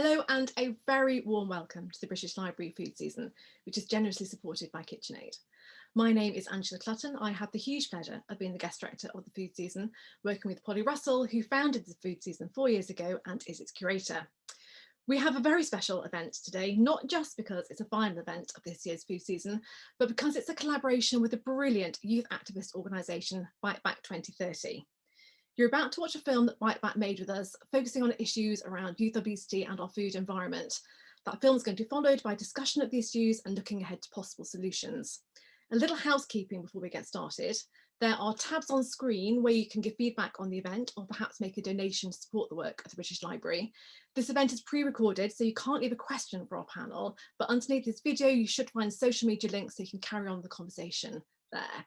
and a very warm welcome to the British Library food season, which is generously supported by KitchenAid. My name is Angela Clutton. I have the huge pleasure of being the guest director of the food season, working with Polly Russell, who founded the food season four years ago and is its curator. We have a very special event today, not just because it's a final event of this year's food season, but because it's a collaboration with a brilliant youth activist organisation, Bite Back 2030. You're about to watch a film that Bite Back made with us, focusing on issues around youth obesity and our food environment. That film is going to be followed by discussion of the issues and looking ahead to possible solutions. A little housekeeping before we get started. There are tabs on screen where you can give feedback on the event or perhaps make a donation to support the work of the British Library. This event is pre-recorded, so you can't leave a question for our panel, but underneath this video, you should find social media links so you can carry on the conversation there.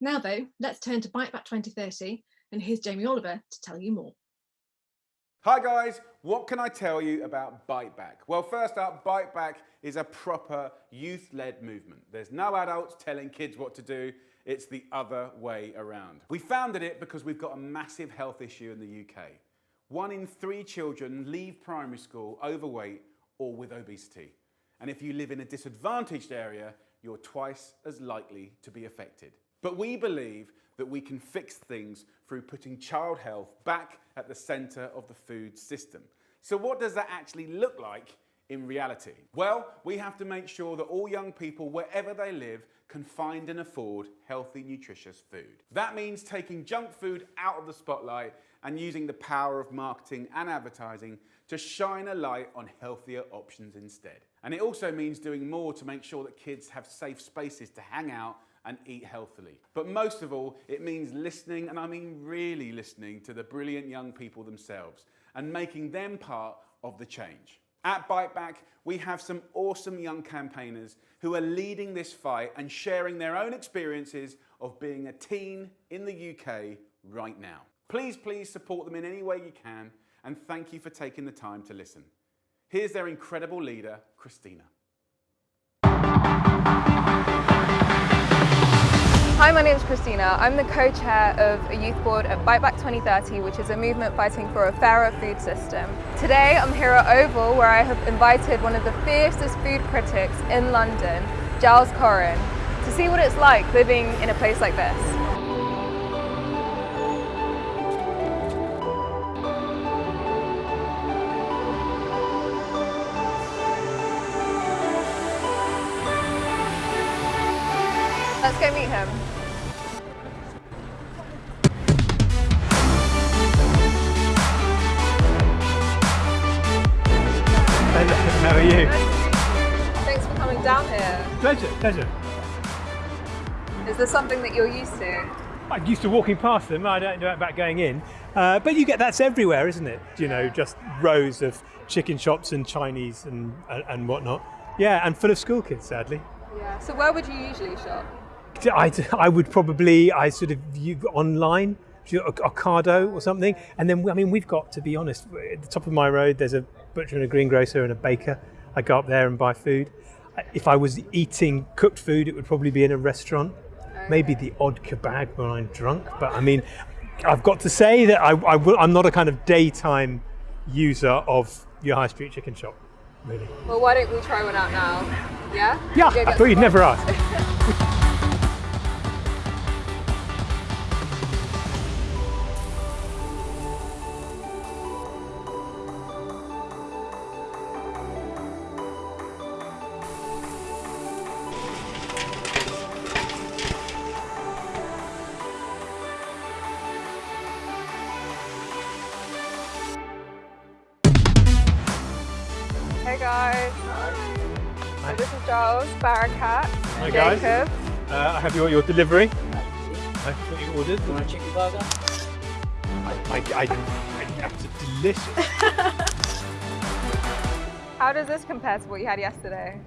Now though, let's turn to Bite Back 2030 and here's Jamie Oliver to tell you more. Hi guys, what can I tell you about Bite Back? Well, first up, Bite Back is a proper youth-led movement. There's no adults telling kids what to do, it's the other way around. We founded it because we've got a massive health issue in the UK. One in three children leave primary school overweight or with obesity. And if you live in a disadvantaged area, you're twice as likely to be affected. But we believe that we can fix things through putting child health back at the centre of the food system. So what does that actually look like in reality? Well, we have to make sure that all young people, wherever they live, can find and afford healthy, nutritious food. That means taking junk food out of the spotlight and using the power of marketing and advertising to shine a light on healthier options instead. And it also means doing more to make sure that kids have safe spaces to hang out and eat healthily. But most of all, it means listening, and I mean really listening to the brilliant young people themselves and making them part of the change. At Bite Back, we have some awesome young campaigners who are leading this fight and sharing their own experiences of being a teen in the UK right now. Please, please support them in any way you can, and thank you for taking the time to listen. Here's their incredible leader, Christina. Hi, my name is Christina. I'm the co-chair of a youth board at Bite Back 2030, which is a movement fighting for a fairer food system. Today, I'm here at Oval, where I have invited one of the fiercest food critics in London, Giles Coren, to see what it's like living in a place like this. Are you? Thanks for coming down here. Pleasure, pleasure. Is there something that you're used to? I'm used to walking past them. I don't know about going in. Uh, but you get that's everywhere, isn't it? You know, just rows of chicken shops and Chinese and, and, and whatnot. Yeah, and full of school kids, sadly. Yeah. So where would you usually shop? I, I would probably, I sort of view online, Ocado or something. And then, I mean, we've got, to be honest, at the top of my road, there's a butcher and a greengrocer and a baker. I go up there and buy food. If I was eating cooked food, it would probably be in a restaurant. Okay. Maybe the odd kebab when I'm drunk. But I mean, I've got to say that I, I will, I'm not a kind of daytime user of your high street chicken shop, really. Well, why don't we try one out now? Yeah? Yeah, I thought you'd never ask. Barakat, Hi Jacob. Guys. Uh, I have your, your delivery. I what you ordered. You want a chicken burger? I, I, I, I that's delicious. How does this compare to what you had yesterday?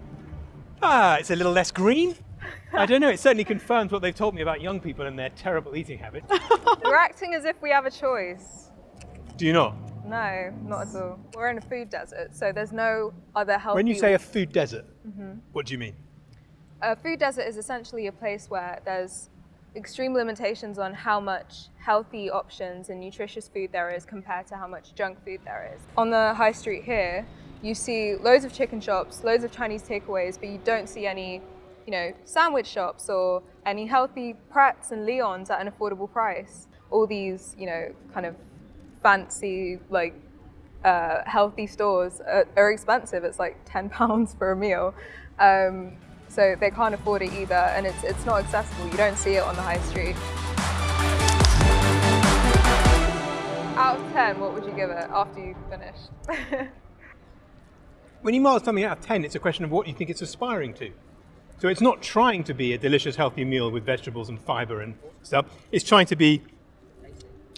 Ah, it's a little less green. I don't know, it certainly confirms what they've told me about young people and their terrible eating habits. We're acting as if we have a choice. Do you not? No, not at all. We're in a food desert, so there's no other healthy... When you say a food desert, mm -hmm. what do you mean? A food desert is essentially a place where there's extreme limitations on how much healthy options and nutritious food there is compared to how much junk food there is. On the high street here, you see loads of chicken shops, loads of Chinese takeaways, but you don't see any, you know, sandwich shops or any healthy Prets and Leons at an affordable price. All these, you know, kind of fancy, like, uh, healthy stores are, are, expensive. It's like 10 pounds for a meal. Um, so they can't afford it either, and it's, it's not accessible. You don't see it on the high street. Out of 10, what would you give it after you've finished? when you mark something out of 10, it's a question of what you think it's aspiring to. So it's not trying to be a delicious, healthy meal with vegetables and fiber and stuff. It's trying to be,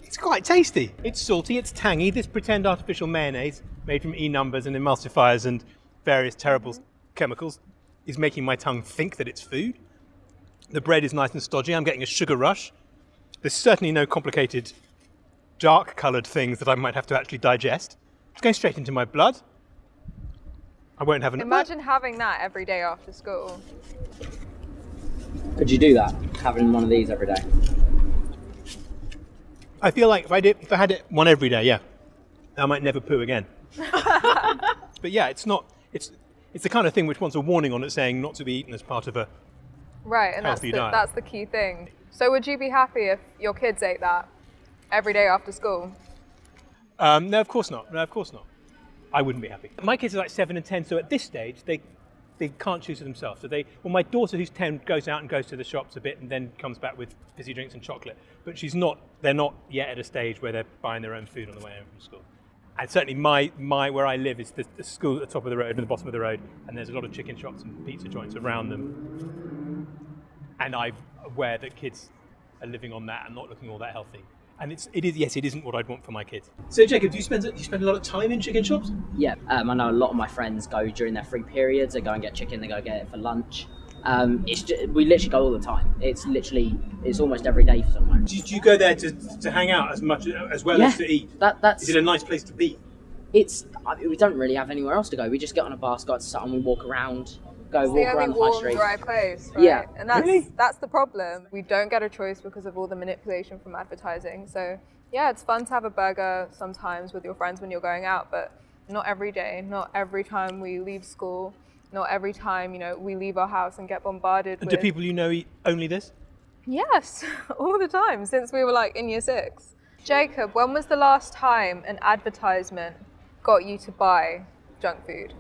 it's quite tasty. It's salty, it's tangy. This pretend artificial mayonnaise made from E numbers and emulsifiers and various terrible mm-hmm. chemicals is making my tongue think that it's food. The bread is nice and stodgy. I'm getting a sugar rush. There's certainly no complicated dark coloured things that I might have to actually digest. It's going straight into my blood. I won't have an. Imagine having that every day after school. Could you do that? Having one of these every day? I feel like if I did, if I had it one every day, yeah, I might never poo again. but yeah, it's not. It's it's the kind of thing which wants a warning on it saying not to be eaten as part of a right, and that's the, that's the key thing. So would you be happy if your kids ate that every day after school? Um, no, of course not. No, of course not. I wouldn't be happy. My kids are like seven and ten, so at this stage they they can't choose for themselves. So they, well, my daughter who's ten goes out and goes to the shops a bit and then comes back with fizzy drinks and chocolate. But she's not. They're not yet at a stage where they're buying their own food on the way home from school. And certainly my, my where I live is the, the school at the top of the road and the bottom of the road, and there's a lot of chicken shops and pizza joints around them. And I'm aware that kids are living on that and not looking all that healthy and it's it is yes, it isn't what I'd want for my kids. So Jacob, do you spend do you spend a lot of time in chicken shops? Yeah, um, I know a lot of my friends go during their free periods. They go and get chicken. They go get it for lunch. Um, it's just, we literally go all the time. It's literally it's almost every day for someone. Do, do you go there to, to hang out as much as well yeah, as to eat? That that's. Is it a nice place to be? It's I mean, we don't really have anywhere else to go. We just get on a bus, go to something, we walk around go it's walk the around the high street. dry place, right? Yeah. And that's really? that's the problem. We don't get a choice because of all the manipulation from advertising. So yeah, it's fun to have a burger sometimes with your friends when you're going out, but not every day, not every time we leave school, not every time, you know, we leave our house and get bombarded and with... do people you know eat only this? Yes, all the time, since we were like in year six. Jacob, when was the last time an advertisement got you to buy junk food?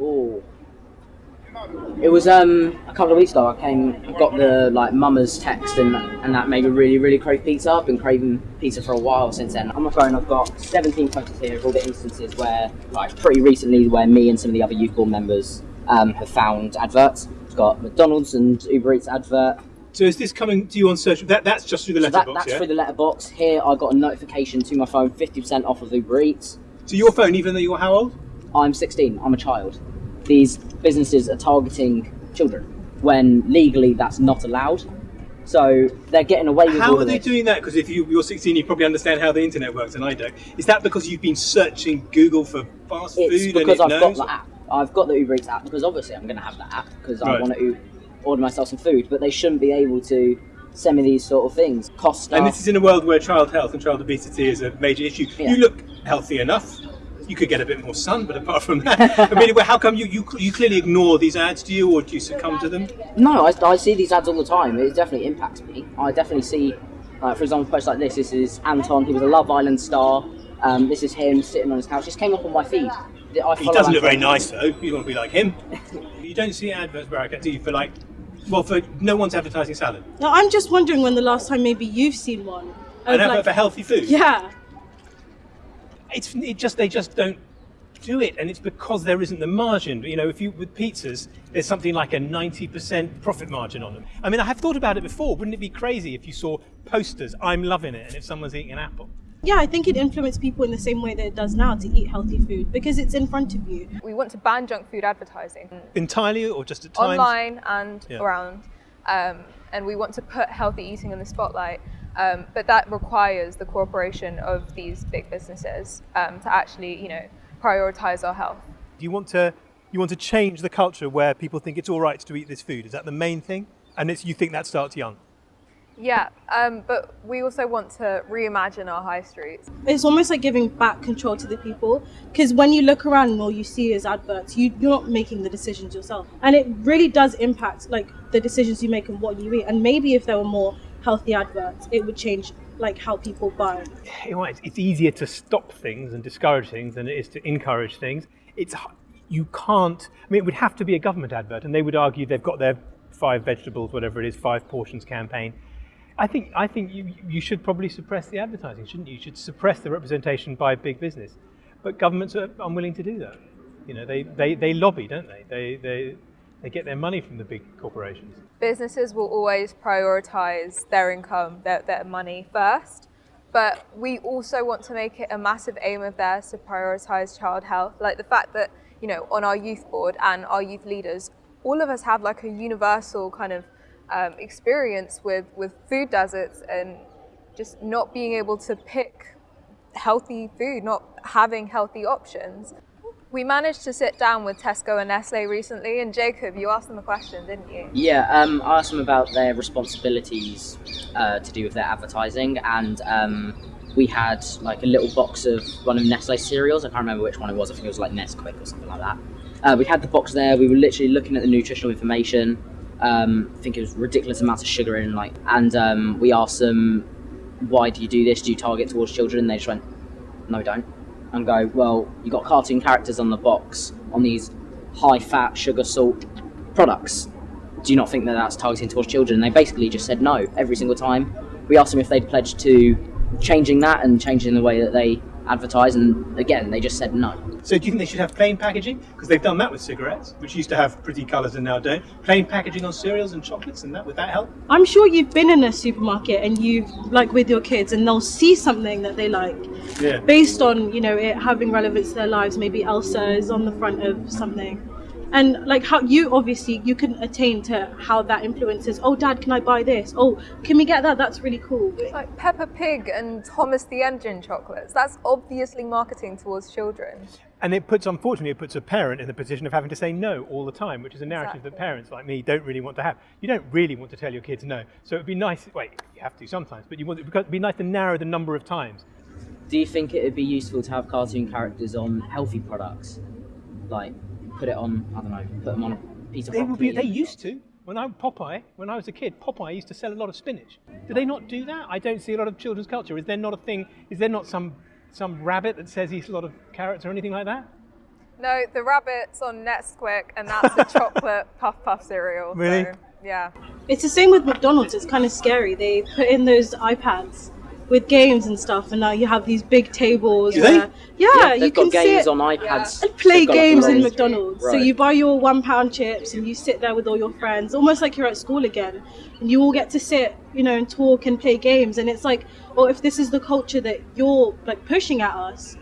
Oh, it was um a couple of weeks ago. I came, I got the like mama's text, and and that made me really, really crave pizza. I've been craving pizza for a while since then. On my phone, I've got 17 photos here of all the instances where, like, pretty recently, where me and some of the other youth board members um, have found adverts. It's got McDonald's and Uber Eats advert. So is this coming to you on search? That that's just through the So that, letterbox, that's yeah? through the letterbox. Here, I got a notification to my phone, 50% off of Uber Eats. To your phone, even though you're how old? I'm 16. I'm a child. These businesses are targeting children when legally that's not allowed. So they're getting away with it. How are they this. doing that? Because if you, you're 16, you probably understand how the internet works, and I don't. Is that because you've been searching Google for fast It's food because I've got the app. I've got the Uber Eats app because obviously I'm going to have that app because I want to order myself some food. But they shouldn't be able to send me these sort of things. Cost And this is in a world where child health and child obesity is a major issue. Yeah. You look healthy enough. You could get a bit more sun, but apart from that, I mean, how come you, you you clearly ignore these ads? Do you, or do you succumb to them? No, I, I see these ads all the time. It definitely impacts me. I definitely see, uh, for example, posts like this. This is Anton. He was a Love Island star. Um, this is him sitting on his couch. This came up on my feed. I He doesn't look very nice though. You want to be like him. you don't see adverts, Baraka, do you? For like, well, for no one's advertising salad. No, I'm just wondering when the last time maybe you've seen one. An Of, advert like- for healthy food. yeah. it's it just they just don't do it and it's because there isn't the margin you know if you with pizzas there's something like a 90% profit margin on them i mean i have thought about it before wouldn't it be crazy if you saw posters i'm loving it and if someone's eating an apple Yeah, I think it influences people in the same way that it does now to eat healthy food because it's in front of you. We want to ban junk food advertising entirely or just at times online and Yeah. around. Um, and we want to put healthy eating in the spotlight. Um, but that requires the cooperation of these big businesses um, to actually, you know, prioritize our health. do you want to you want to change the culture where people think it's all right to eat this food is that the main thing and it's, you think that starts young Yeah, um, but we also want to reimagine our high streets. It's almost like giving back control to the people because when you look around and all you see is adverts, you, you're not making the decisions yourself. And it really does impact like the decisions you make and what you eat. And maybe if there were more healthy adverts, it would change like how people buy. You know, it's, it's easier to stop things and discourage things than it is to encourage things. It's h- you can't. I mean, it would have to be a government advert, and they would argue they've got their five vegetables, whatever it is, five portions campaign. I think I think you you should probably suppress the advertising, shouldn't you? You should suppress the representation by big business, but governments are unwilling to do that. You know, they, they, they lobby, don't they? They they they get their money from the big corporations. Businesses will always prioritize their income, their, their money first. But we also want to make it a massive aim of theirs to prioritize child health. Like the fact that, you know, on our youth board and our youth leaders, all of us have like a universal kind of um, experience with, with food deserts and just not being able to pick healthy food, not having healthy options. We managed to sit down with Tesco and Nestle recently, and Jacob, you asked them a question, didn't you? Yeah, um, I asked them about their responsibilities uh, to do with their advertising, and um, we had like a little box of one of Nestle cereals. I can't remember which one it was. I think it was like Nesquik or something like that. Uh, we had the box there. We were literally looking at the nutritional information. Um, I think it was ridiculous amounts of sugar in, like, and um, we asked them, "Why do you do this? Do you target towards children?" And they just went, "No, we don't." And go, "Well, you got cartoon characters on the box on these high-fat, sugar, salt products. Do you not think that that's targeting towards children?" And they basically just said no every single time. We asked them if they'd pledged to changing that and changing the way that they advertise, and again, they just said no. So do you think they should have plain packaging? Because they've done that with cigarettes, which used to have pretty colours and now don't. Plain packaging on cereals and chocolates, and that would that help? I'm sure you've been in a supermarket and you've like with your kids and they'll see something that they like Yeah. based on you know it having relevance to their lives. Maybe Elsa is on the front of something, and like how you obviously you can attain to how that influences. Oh, Dad, can I buy this? Oh, can we get that? That's really cool. It's like Peppa Pig and Thomas the Engine chocolates. That's obviously marketing towards children. And it puts, unfortunately, it puts a parent in the position of having to say no all the time, which is a narrative that parents like me don't really want to have. You don't really want to tell your kids no. So it'd be nice, wait, you have to sometimes, but you want, it'd be nice to narrow the number of times. Do you think it would be useful to have cartoon characters on healthy products? Like, put it on, I don't know, put them on a piece of They, would broccoli. be, they used to. When I Popeye, when I was a kid, Popeye used to sell a lot of spinach. Do they not do that? I don't see a lot of children's culture. Is there not a thing? Is there not some some rabbit that says he's a lot of carrots or anything like that? No, the rabbit's on Nesquik, and that's the chocolate puff puff cereal. Really? So, yeah. It's the same with McDonald's. It's kind of scary. They put in those iPads with games and stuff, and now you have these big tables. Do they? where- yeah, yeah, you they've can got games sit on iPads. and play They've got, like, games in little- McDonald's. So you buy your one pound chips and you sit there with all your friends, almost like you're at school again. And you all get to sit, you know, and talk and play games. And it's like, well, if this is the culture that you're like pushing at us,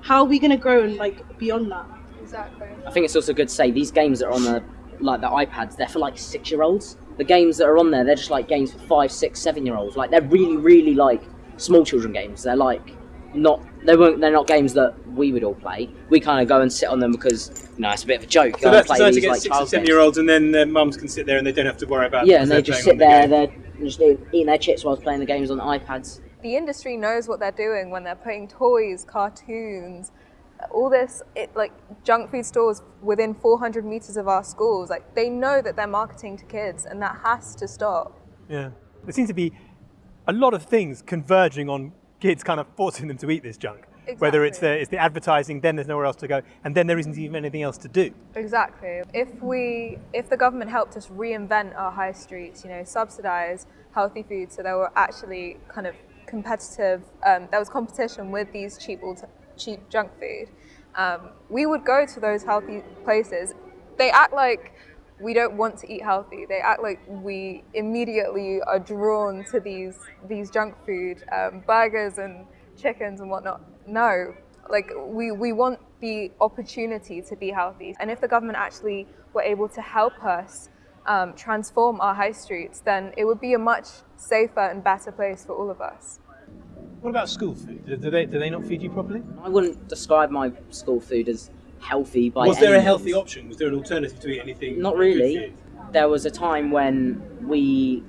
how are we gonna grow and like beyond that? Exactly. I think it's also good to say these games that are on the like the iPads, they're for like six year olds. The games that are on there, they're just like games for five, six, seven year olds. Like they're really, really like small children games. They're like not they won't they're not games that we would all play. We kind of go and sit on them because you know it's a bit of a joke. So go that's and play designed to get like six child and seven year olds, and then their mums can sit there and they don't have to worry about. Yeah, because and they they're just sit on the there, game. they're just eating their chips whilst playing the games on iPads. The industry knows what they're doing when they're putting toys, cartoons, all this it, like junk food stores within 400 meters of our schools. Like they know that they're marketing to kids, and that has to stop. Yeah, there seems to be a lot of things converging on kids, kind of forcing them to eat this junk. Whether it's the it's the advertising, then there's nowhere else to go, and then there isn't even anything else to do. Exactly. If we, if the government helped us reinvent our high streets, you know, subsidize healthy food, so there were actually kind of competitive, um, there was competition with these cheap, alter- cheap junk food, um, we would go to those healthy places. They act like we don't want to eat healthy. They act like we immediately are drawn to these these junk food um, burgers and chickens and whatnot. No, like we, we want the opportunity to be healthy. And if the government actually were able to help us um, transform our high streets, then it would be a much safer and better place for all of us. What about school food? Do, they do they not feed you properly? I wouldn't describe my school food as healthy by Was there a healthy means. option? Was there an alternative to eat anything? Not really. There was a time when we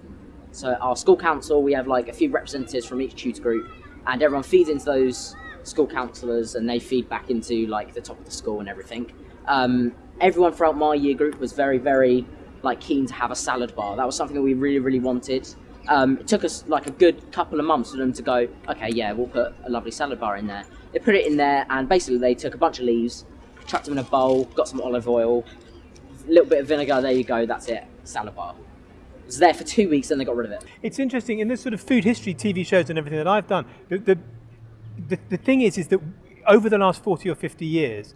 So our school council, we have like a few representatives from each tutor group, and everyone feeds into those school counsellors, and they feed back into like the top of the school and everything. Um, everyone throughout my year group was very, very like keen to have a salad bar. That was something that we really, really wanted. Um, it took us like a good couple of months for them to go, okay, yeah, we'll put a lovely salad bar in there. They put it in there, and basically they took a bunch of leaves, chucked them in a bowl, got some olive oil, a little bit of vinegar. There you go. That's it. Salad bar. It was there for two weeks, and they got rid of it. It's interesting in this sort of food history TV shows and everything that I've done. The, the, the, the thing is, is that over the last 40 or 50 years,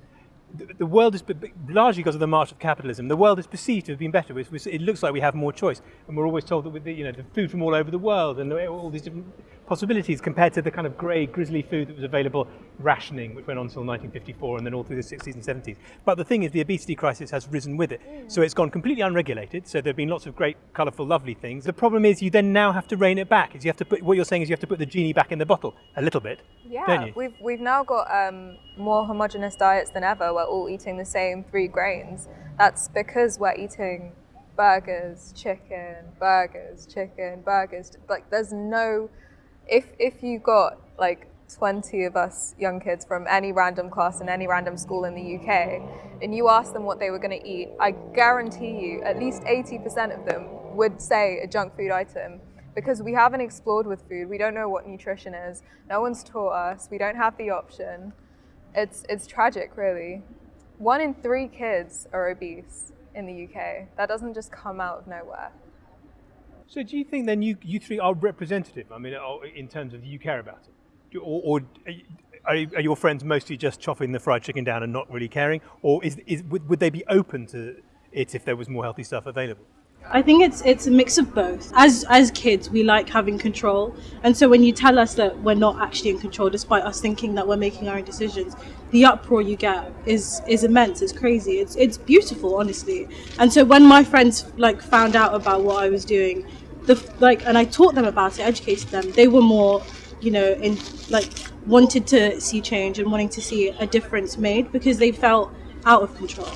the, world is largely because of the march of capitalism. The world is perceived to have been better. It looks like we have more choice, and we're always told that with the, you know the food from all over the world and all these different possibilities compared to the kind of grey, grisly food that was available, rationing, which went on until 1954 and then all through the 60s and 70s. But the thing is, the obesity crisis has risen with it. So it's gone completely unregulated. So there have been lots of great, colourful, lovely things. The problem is, you then now have to rein it back. Is you have to put what you're saying is you have to put the genie back in the bottle a little bit. Yeah, we've we've now got um, more homogenous diets than ever. We're all eating the same three grains. That's because we're eating burgers, chicken, burgers, chicken, burgers. Like there's no if if you got like 20 of us young kids from any random class in any random school in the UK and you asked them what they were going to eat, I guarantee you at least 80% of them would say a junk food item because we haven't explored with food. We don't know what nutrition is. No one's taught us. We don't have the option. It's, it's tragic, really. One in three kids are obese in the UK. That doesn't just come out of nowhere. So do you think then you, you three are representative? I mean, oh, in terms of you care about it, or, or are, are, your friends mostly just chopping the fried chicken down and not really caring, or is, is would, would they be open to it if there was more healthy stuff available? I think it's it's a mix of both. As as kids, we like having control, and so when you tell us that we're not actually in control, despite us thinking that we're making our own decisions, the uproar you get is is immense. It's crazy. It's it's beautiful, honestly. And so when my friends like found out about what I was doing, the like, and I taught them about it, educated them. They were more, you know, in like wanted to see change and wanting to see a difference made because they felt out of control.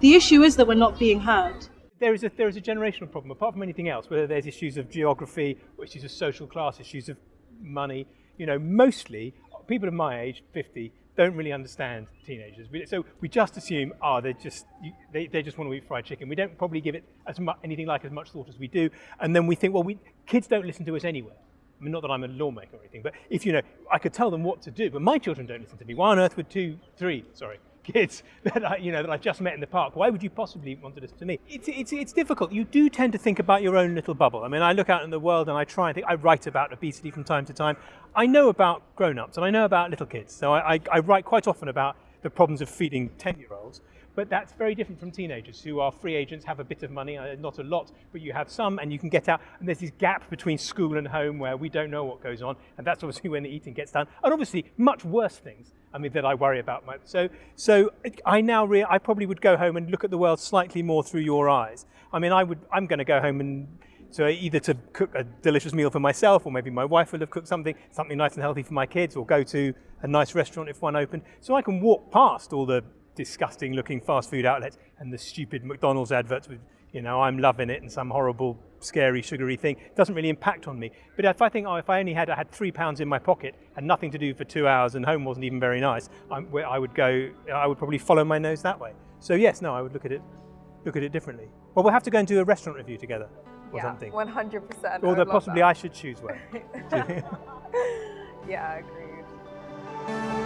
The issue is that we're not being heard there is a there is a generational problem apart from anything else whether there's issues of geography issues of social class issues of money. You know mostly people of my age 50 don't really understand teenagers. So we just assume oh they're just they, they just want to eat fried chicken. We don't probably give it as much anything like as much thought as we do. And then we think well we kids don't listen to us anyway. I mean, not that I'm a lawmaker or anything, but if you know, I could tell them what to do, but my children don't listen to me. Why on earth would two, three, sorry, kids that I, you know that I just met in the park. Why would you possibly want to listen to me? It's, it's, it's difficult. You do tend to think about your own little bubble. I mean, I look out in the world and I try and think. I write about obesity from time to time. I know about grown-ups and I know about little kids. So I, I, I write quite often about the problems of feeding 10-year-olds. But that's very different from teenagers who are free agents, have a bit of money, uh, not a lot, but you have some and you can get out. And there's this gap between school and home where we don't know what goes on. And that's obviously when the eating gets done. And obviously, much worse things I mean, that I worry about. My, so, so I now re- I probably would go home and look at the world slightly more through your eyes. I mean, I would. I'm going to go home and so either to cook a delicious meal for myself, or maybe my wife will have cooked something, something nice and healthy for my kids, or go to a nice restaurant if one opened. So I can walk past all the disgusting looking fast food outlets and the stupid McDonald's adverts with you know, I'm loving it and some horrible, scary, sugary thing. It doesn't really impact on me. But if I think, oh, if I only had, I had three pounds in my pocket and nothing to do for two hours and home wasn't even very nice, I'm, I would go, I would probably follow my nose that way. So yes, no, I would look at it, look at it differently. Well, we'll have to go and do a restaurant review together or yeah, something. 100%. Or possibly I should choose one. yeah, agreed.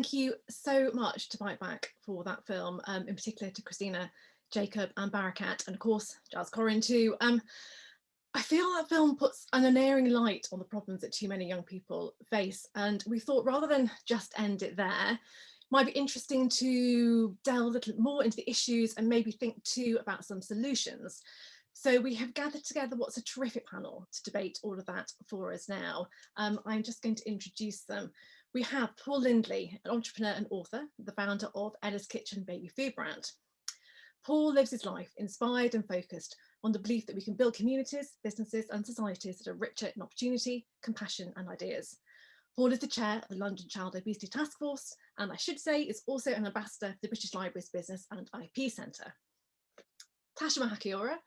Thank you so much to Bite Back for that film, um, in particular to Christina, Jacob and Barakat, and of course Giles Coren too. Um, I feel that film puts an unerring light on the problems that too many young people face. And we thought rather than just end it there, might be interesting to delve a little more into the issues and maybe think too about some solutions. So we have gathered together what's a terrific panel to debate all of that for us now. Um, I'm just going to introduce them. We have Paul Lindley, an entrepreneur and author, the founder of Ella's Kitchen baby food brand. Paul lives his life inspired and focused on the belief that we can build communities, businesses and societies that are richer in opportunity, compassion and ideas. Paul is the chair of the London Child Obesity Task Force and I should say is also an ambassador for the British Library's Business and IP Centre. Tasha Mahachiora,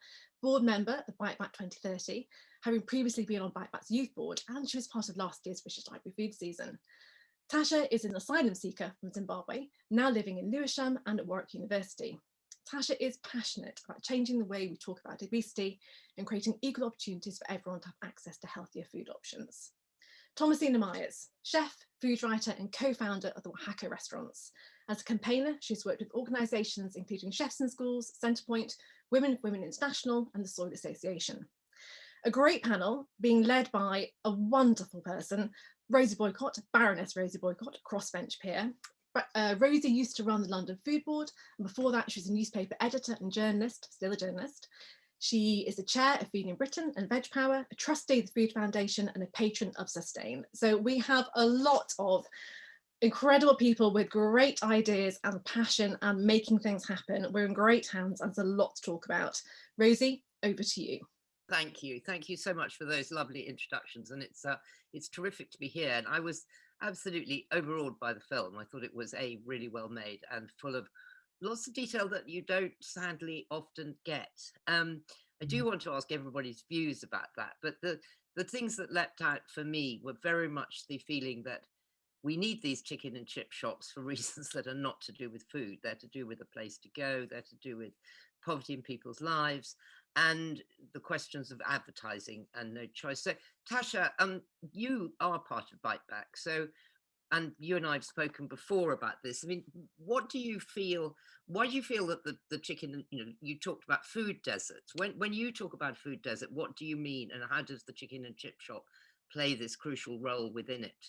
board member of Bite Back 2030, having previously been on Bite Back's youth board and she was part of last year's British Library food season. Tasha is an asylum seeker from Zimbabwe, now living in Lewisham and at Warwick University. Tasha is passionate about changing the way we talk about obesity and creating equal opportunities for everyone to have access to healthier food options. Thomasina Miers, chef, food writer and co-founder of the Oaxaca restaurants. As a campaigner, she's worked with organisations including Chefs in Schools, Centrepoint, Women Women International and the Soil Association. A great panel being led by a wonderful person, Rosie Boycott, Baroness Rosie Boycott, crossbench peer, uh, Rosie used to run the London Food Board, and before that she was a newspaper editor and journalist, still a journalist. She is the chair of Feeding Britain and Veg Power, a trustee of the Food Foundation and a patron of Sustain. So we have a lot of incredible people with great ideas and passion and making things happen. We're in great hands and there's a lot to talk about. Rosie, over to you. Thank you. Thank you so much for those lovely introductions. And it's uh, it's terrific to be here. And I was absolutely overawed by the film. I thought it was a really well made and full of lots of detail that you don't sadly often get. Um, I do mm. want to ask everybody's views about that, but the the things that leapt out for me were very much the feeling that we need these chicken and chip shops for reasons that are not to do with food. They're to do with a place to go. They're to do with poverty in people's lives and the questions of advertising and no choice. So Tasha, um, you are part of Bite Back. So, and you and I have spoken before about this. I mean, what do you feel? Why do you feel that the, the chicken, you know, you talked about food deserts. When, when you talk about food desert, what do you mean? And how does the chicken and chip shop play this crucial role within it?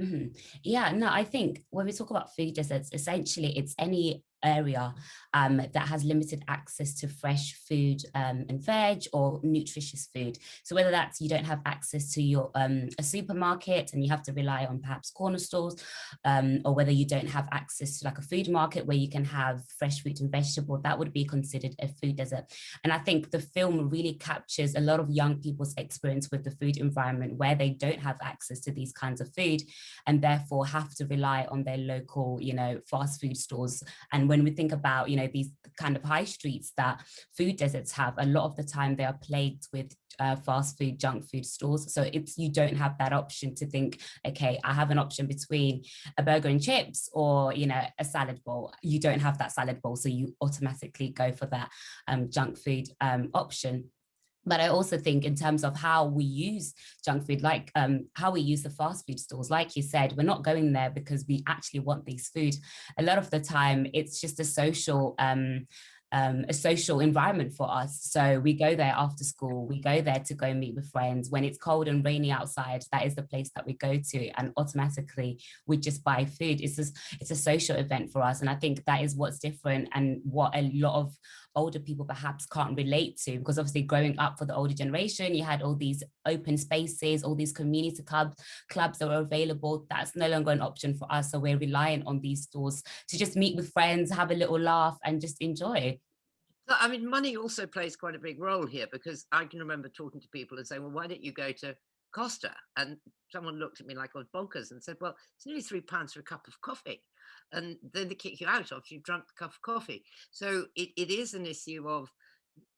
Mm -hmm. Yeah, no, I think when we talk about food deserts, essentially it's any area um, that has limited access to fresh food um, and veg or nutritious food. So whether that's you don't have access to your um, a supermarket and you have to rely on perhaps corner stores, um, or whether you don't have access to like a food market where you can have fresh fruit and vegetable, that would be considered a food desert. And I think the film really captures a lot of young people's experience with the food environment where they don't have access to these kinds of food and therefore have to rely on their local, you know, fast food stores. And when we think about, you know, these kind of high streets that food deserts have, a lot of the time they are plagued with uh, fast food, junk food stores. So it's you don't have that option to think, okay, I have an option between a burger and chips or, you know, a salad bowl. You don't have that salad bowl. So you automatically go for that um, junk food um, option. But I also think in terms of how we use junk food, like um, how we use the fast food stores, like you said, we're not going there because we actually want these food. A lot of the time, it's just a social um, um, a social environment for us. So we go there after school, we go there to go meet with friends. When it's cold and rainy outside, that is the place that we go to and automatically we just buy food. It's just, it's a social event for us. And I think that is what's different and what a lot of older people perhaps can't relate to because obviously growing up for the older generation, you had all these open spaces, all these community clubs, clubs that were available. That's no longer an option for us. So we're relying on these stores to just meet with friends, have a little laugh and just enjoy. I mean, money also plays quite a big role here because I can remember talking to people and saying, well, why don't you go to Costa? And someone looked at me like I was bonkers and said, well, it's nearly three pounds for a cup of coffee. And then they kick you out after you've drunk the cup of coffee. So it, it is an issue of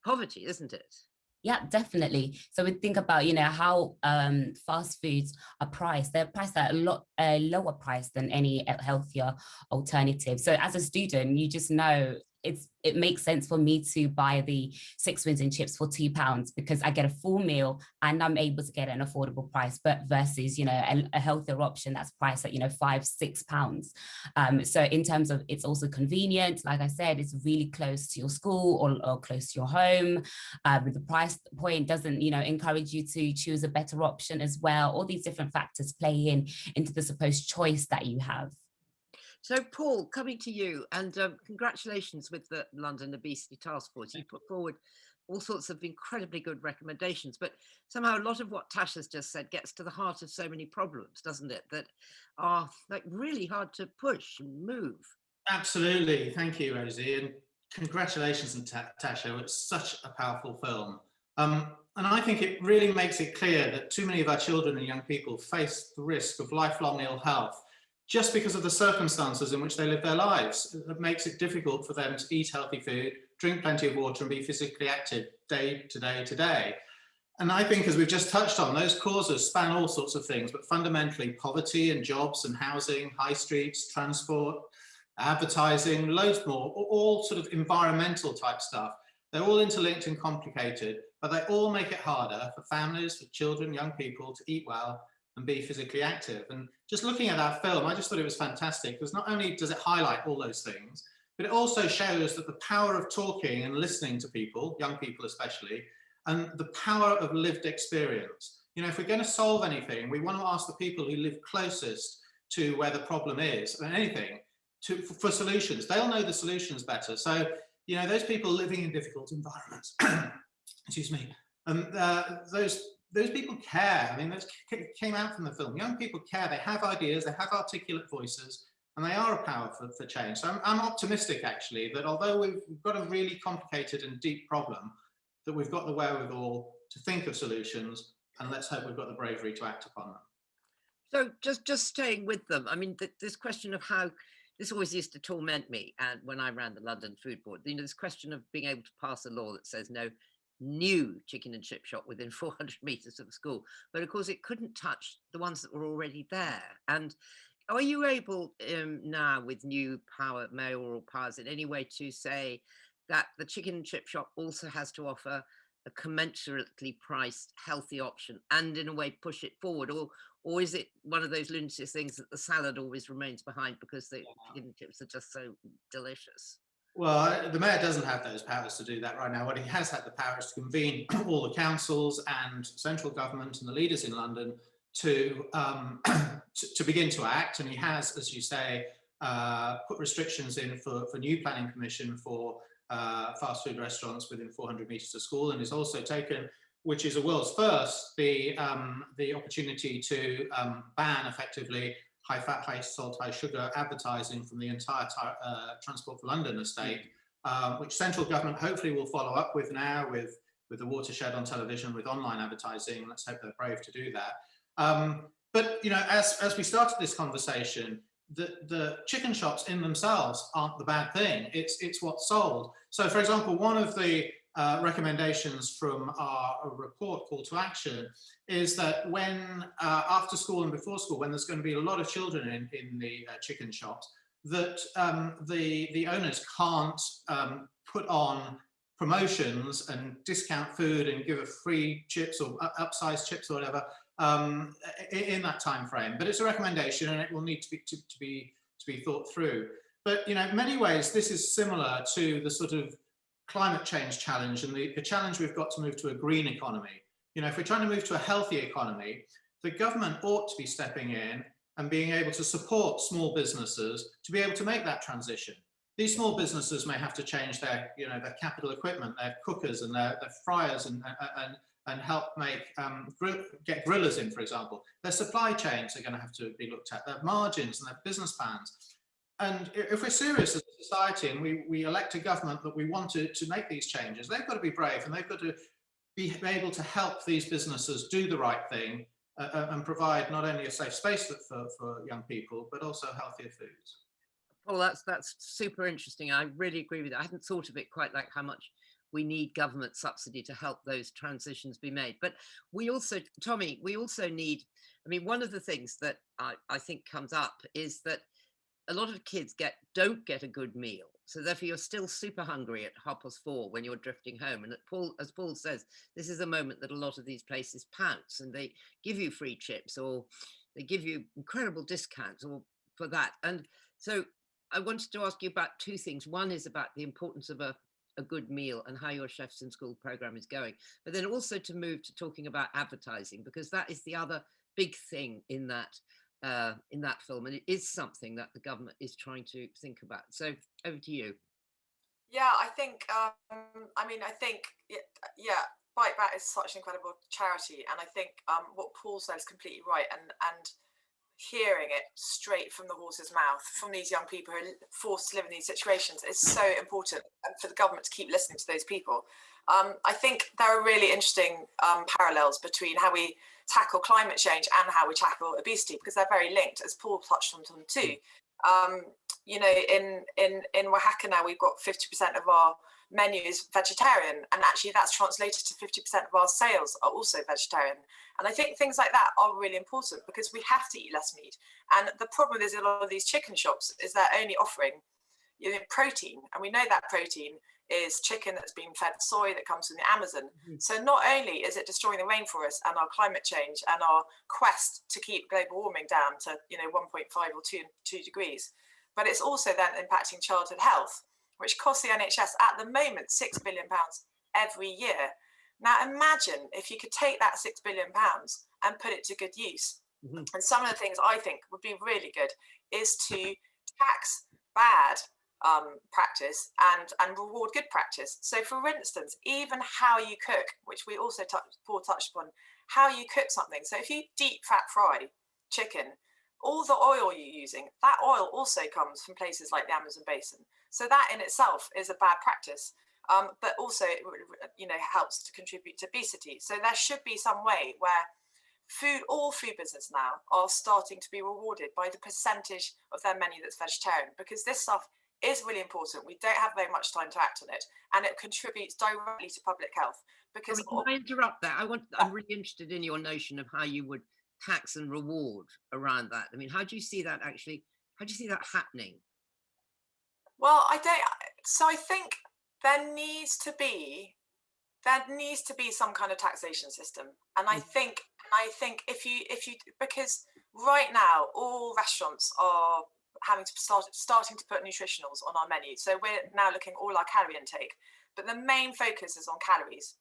poverty, isn't it? Yeah, definitely. So we think about, you know, how um, fast foods are priced. They're priced at a lot uh, lower price than any healthier alternative. So as a student, you just know it's it makes sense for me to buy the six wins and chips for two pounds because I get a full meal and I'm able to get an affordable price, but versus, you know, a, a healthier option that's priced at, you know, five, six pounds. Um, so in terms of it's also convenient, like I said, it's really close to your school or, or close to your home. Uh, the price point doesn't, you know, encourage you to choose a better option as well. All these different factors play in into the supposed choice that you have. So Paul, coming to you and um, congratulations with the London Obesity Task Force. You put forward all sorts of incredibly good recommendations, but somehow a lot of what Tash has just said gets to the heart of so many problems, doesn't it? That are like really hard to push and move. Absolutely. Thank you, Rosie. And congratulations, and Tasha. It's such a powerful film. Um, and I think it really makes it clear that too many of our children and young people face the risk of lifelong ill health just because of the circumstances in which they live their lives. It makes it difficult for them to eat healthy food, drink plenty of water and be physically active day to day to day. And I think as we've just touched on, those causes span all sorts of things, but fundamentally poverty and jobs and housing, high streets, transport, advertising, loads more, all sort of environmental type stuff. They're all interlinked and complicated, but they all make it harder for families, for children, young people to eat well and be physically active. And just looking at that film, I just thought it was fantastic because not only does it highlight all those things, but it also shows that the power of talking and listening to people, young people especially, and the power of lived experience. You know, if we're going to solve anything, we want to ask the people who live closest to where the problem is, and anything, to, for solutions. They'll know the solutions better. So, you know, those people living in difficult environments, excuse me, and uh, those those people care. I mean, that came out from the film. Young people care. They have ideas. They have articulate voices, and they are a power for, for change. So I'm, I'm optimistic, actually, that although we've got a really complicated and deep problem, that we've got the wherewithal to think of solutions, and let's hope we've got the bravery to act upon them. So just just staying with them, I mean, th this question of how this always used to torment me and when I ran the London Food Board, you know, this question of being able to pass a law that says no new chicken and chip shop within 400 meters of the school. But of course, it couldn't touch the ones that were already there. And are you able um, now with new power, mayoral powers in any way to say that the chicken and chip shop also has to offer a commensurately priced healthy option and in a way push it forward or or is it one of those lunatic things that the salad always remains behind because the chicken and chips are just so delicious well, the mayor doesn't have those powers to do that right now. What he has had the power is to convene all the councils and central government and the leaders in London to, um, to, to, begin to act. And he has, as you say, uh, put restrictions in for, for new planning permission for uh, fast food restaurants within 400 metres of school and has also taken, which is a world's first, the, um, the opportunity to um, ban effectively high fat, high salt, high sugar advertising from the entire uh, Transport for London estate, um, which central government hopefully will follow up with now with, with the watershed on television, with online advertising. Let's hope they're brave to do that. Um, but, you know, as, as we started this conversation, the, the chicken shops in themselves aren't the bad thing. It's, it's what's sold. So, for example, one of the uh, recommendations from our report call to action is that when uh, after school and before school, when there's going to be a lot of children in, in the uh, chicken shops, that um, the, the owners can't um, put on promotions and discount food and give a free chips or upsized chips or whatever um, in that time frame. But it's a recommendation and it will need to be, to, to be, to be thought through. But you know, in many ways, this is similar to the sort of climate change challenge and the, the challenge we've got to move to a green economy. You know, if we're trying to move to a healthy economy, the government ought to be stepping in and being able to support small businesses to be able to make that transition. These small businesses may have to change their, you know, their capital equipment, their cookers and their, their fryers and, and, and help make, um, get grillers in, for example. Their supply chains are going to have to be looked at, their margins and their business plans. And if we're serious as society and we, we elect a government that we want to, to make these changes, they've got to be brave and they've got to be able to help these businesses do the right thing uh, uh and provide not only a safe space for, for young people, but also healthier foods. Well, that's that's super interesting. I really agree with that. I hadn't thought of it quite like how much we need government subsidy to help those transitions be made. But we also, Tommi, we also need, I mean, one of the things that I, I think comes up is that a lot of kids get don't get a good meal So therefore you're still super hungry at half past four when you're drifting home. And Paul, as Paul says, this is a moment that a lot of these places pounce and they give you free chips or they give you incredible discounts or for that. And so I wanted to ask you about two things. One is about the importance of a, a good meal and how your chefs in school program is going, but then also to move to talking about advertising, because that is the other big thing in that uh, in that film, and it is something that the government is trying to think about. So over to you. Yeah, I think. Um, I mean, I think. Yeah, Bite Back is such an incredible charity, and I think um, what Paul said is completely right. And and hearing it straight from the horse's mouth from these young people who are forced to live in these situations is so important and for the government to keep listening to those people. Um, I think there are really interesting um, parallels between how we tackle climate change and how we tackle obesity because they're very linked, as Paul touched on them too. Um, you know, in in in Wahaca now we've got 50% of our menu is vegetarian, and actually that's translated to 50% of our sales are also vegetarian. And I think things like that are really important because we have to eat less meat. And the problem is a lot of these chicken shops is they're only offering you know, protein, and we know that protein is chicken that's been fed soy that comes from the Amazon. Mm -hmm. So not only is it destroying the rainforest and our climate change and our quest to keep global warming down to you know 1.5 or 2, 2 degrees, but it's also then impacting childhood health, which costs the NHS at the moment six billion pounds every year. Now imagine if you could take that six billion pounds and put it to good use. Mm -hmm. And some of the things I think would be really good is to tax bad um, practice and, and reward good practice. So for instance, even how you cook, which we also touch, Paul touched upon, how you cook something. So if you deep fat fry chicken, all the oil you're using, that oil also comes from places like the Amazon basin. So that in itself is a bad practice. Um, but also, you know, helps to contribute to obesity. So there should be some way where food, all food business now are starting to be rewarded by the percentage of their menu that's vegetarian, because this stuff is really important. We don't have very much time to act on it, and it contributes directly to public health. Because I mean, can I interrupt that? I want. I'm really interested in your notion of how you would tax and reward around that. I mean, how do you see that actually? How do you see that happening? Well, I don't. So I think there needs to be there needs to be some kind of taxation system, and I mm. think I think if you if you because right now all restaurants are having to start starting to put nutritionals on our menu. So we're now looking all our calorie intake, but the main focus is on calories.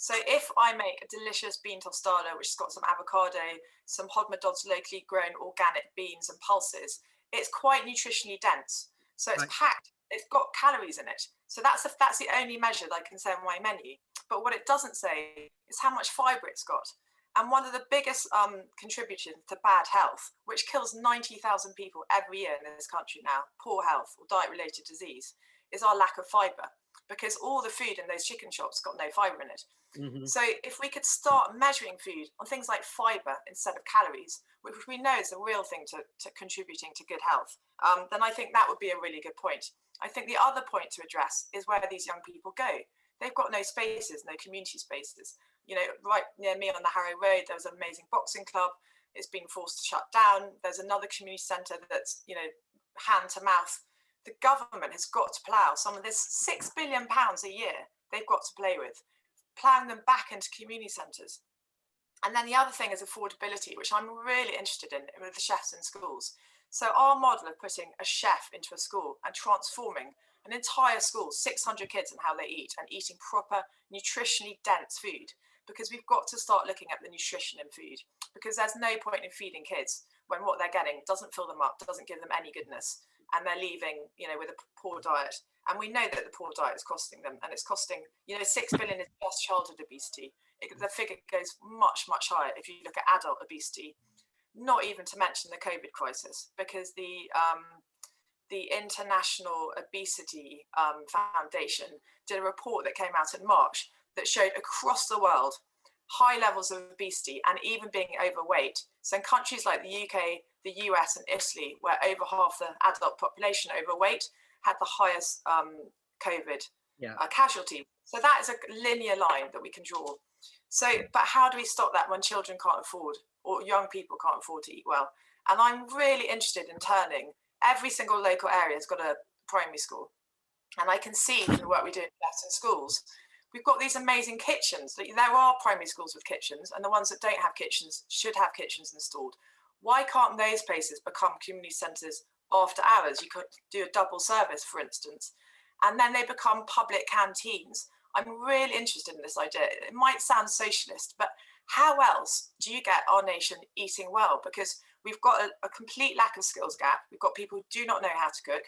So if I make a delicious bean tostada, which has got some avocado, some Hodmedod's locally grown organic beans and pulses, it's quite nutritionally dense. So it's right. packed, it's got calories in it. So that's, a, that's the only measure that I can say on my menu. But what it doesn't say is how much fiber it's got. And one of the biggest um, contributors to bad health, which kills 90,000 people every year in this country now, poor health or diet-related disease, is our lack of fibre. Because all the food in those chicken shops got no fibre in it. Mm -hmm. So if we could start measuring food on things like fibre instead of calories, which we know is a real thing to, to contributing to good health, um, then I think that would be a really good point. I think the other point to address is where these young people go. They've got no spaces, no community spaces you know, right near me on the Harrow Road, there was an amazing boxing club. It's been forced to shut down. There's another community centre that's, you know, hand to mouth. The government has got to plough some of this six billion pounds a year they've got to play with, ploughing them back into community centres. And then the other thing is affordability, which I'm really interested in with the chefs in schools. So our model of putting a chef into a school and transforming an entire school, 600 kids and how they eat and eating proper nutritionally dense food because we've got to start looking at the nutrition in food because there's no point in feeding kids when what they're getting doesn't fill them up, doesn't give them any goodness, and they're leaving, you know, with a poor diet. And we know that the poor diet is costing them, and it's costing, you know, six billion is just childhood obesity. It, the figure goes much, much higher if you look at adult obesity. Not even to mention the COVID crisis, because the um, the International Obesity um, Foundation did a report that came out in March that showed across the world high levels of obesity and even being overweight. So in countries like the UK, the US and Italy, where over half the adult population overweight, had the highest um, COVID yeah. uh, casualty. So that is a linear line that we can draw. So, but how do we stop that when children can't afford or young people can't afford to eat well? And I'm really interested in turning every single local area has got a primary school and I can see from the work we do in Western schools, we've got these amazing kitchens. There are primary schools with kitchens, and the ones that don't have kitchens should have kitchens installed. Why can't those places become community centres after hours? You could do a double service, for instance, and then they become public canteens. I'm really interested in this idea. It might sound socialist, but how else do you get our nation eating well? Because we've got a, a complete lack of skills gap. We've got people who do not know how to cook.